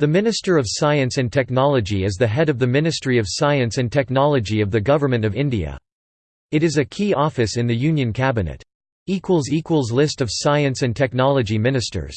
The Minister of Science and Technology is the head of the Ministry of Science and Technology of the Government of India. It is a key office in the Union Cabinet. List of science and technology ministers